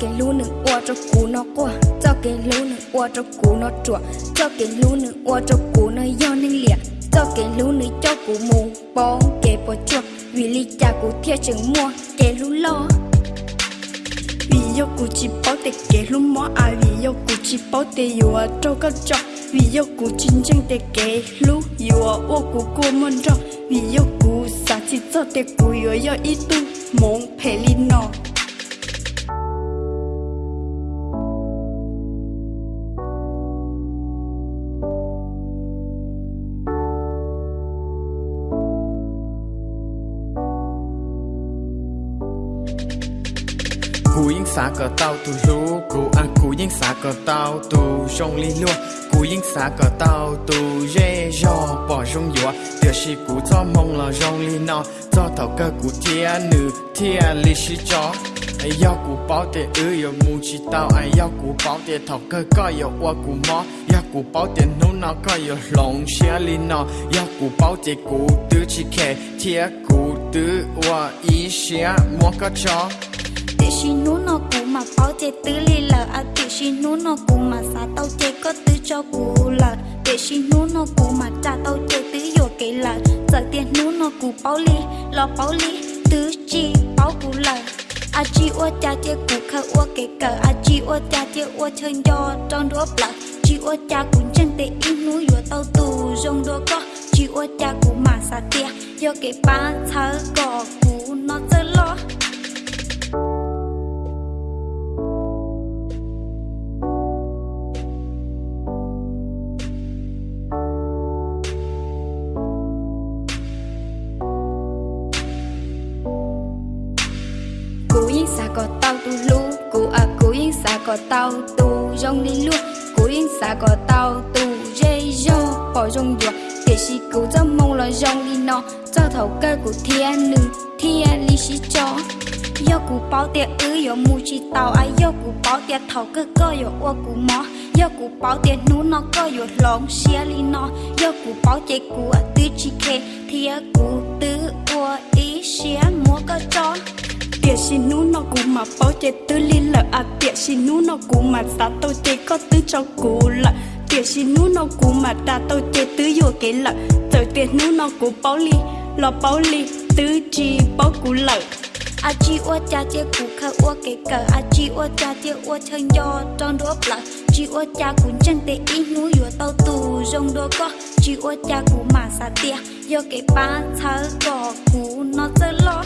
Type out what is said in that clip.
cái lú nữ ua cho cú nó qua cho cái lú nữ ua cho cú nó chùa cho cái lú nữ ua cho cú nó do nên lìa cho cái lú nữ cho cú mù bóng kề bỏ chùa vì lý cha cú theo chừng mua cái lú lo vì yêu cú chỉ bảo tệ kể lú mỏ à vì yêu cú chỉ bảo tệ yêu à cho cái cho vì yêu cú chính chính tệ kể lú yêu à ô cú cú môn cho vì yêu cú sa chỉ cho tệ cú yêu yêu ít tu mong phải linh nó cú yên xa cờ tàu tu lú cú ăn cú yên xa cờ tàu tu rong li lúa cú yên xa cờ tàu tu Rê rò bỏ rong dùa điều sĩ cú cho mong là rong li nọ cho thầu cơ cú thia nữ, thia lì sĩ chó. Ai yêu cú bảo tệ ư yêu mu chỉ tao, ai yêu cú bảo tệ thầu cơ có yêu qua cú mò yêu cú bảo tệ nô nọ có yêu lòng xe li nọ. Yêu cú bảo tệ cú tư chỉ kẻ thia cú tư wa ý xe mua cái chó để xin nú nó cú mà bao chế tứ li lợ à để xin nú nó cú mà xa tao chế có tứ cho cú lợ để xin nú nó cú mà cha tao chế tứ vô cái lợ giờ tiền nú nó cú bao lì lo bao lì tứ chi bao cú lợ à chi ô cha chế cú khờ ô cái cờ. À chi ô cha chế ô chơi do trong đũa lợ chi ô cha cú chân tệ ít nú vô tao tù rong đũa có. Chi ô cha cú mà xa tiền vô cái ba thơ cò cú nó chơi lo xa có tao tu lu cú à cú yên xa có tao tu rong đi lu cú yên xa có tao tu dây do bỏ rong dùa để si cú cho mong là rong đi nó cho thầu cơ của thiên nữ thiên lý sĩ cho yo cú bao tiệt ư yo mu chi tao ai. Yo cú bao tiệt thầu cơ cơ yo ô cú mỏ, yo cú bao tiệt nú nó cơ yo lòng xia li nó yo cú bao tiệt cú à tư chi kê thiên cú tư ô ý xia mua cơ cho tiệt xin nú nó cú mà bảo chế tư li lợ. À tiệt xin nú nó cú mà sa tao chế có tư cho cú lợ. Tiệt xin nú nó cú mà ta tao chế tư yo cái lợ. Giờ tiền nú nó cú bảo li, lo bảo li tư chi bảo cú lợ. A chi ô cha chia cú khơ ô cái cờ. A chi ô cha chia ô chơi do trong đũa lợ. Chi ô cha cú chân tê in núi yo tao tù rong đô có chi ô cha cú mà sa tia yo cái ba thơ cò cú nó chơi lo.